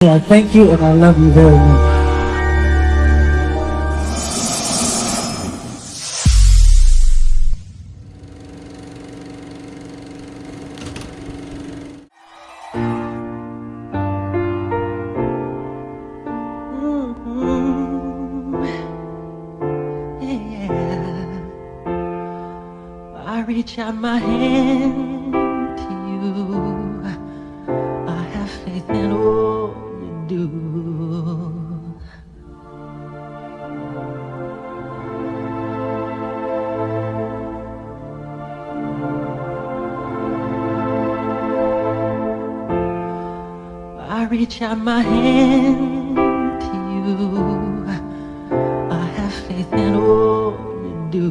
I thank you and I love you very much. Hmm. Yeah. I reach out my hand reach out my hand to you. I have faith in all you do.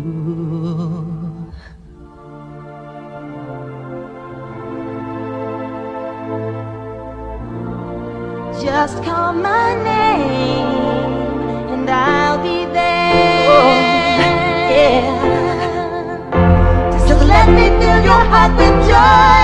Just call my name and I'll be there. Oh, yeah. Just let me fill your heart with joy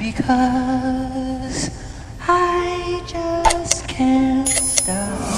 because I just can't stop.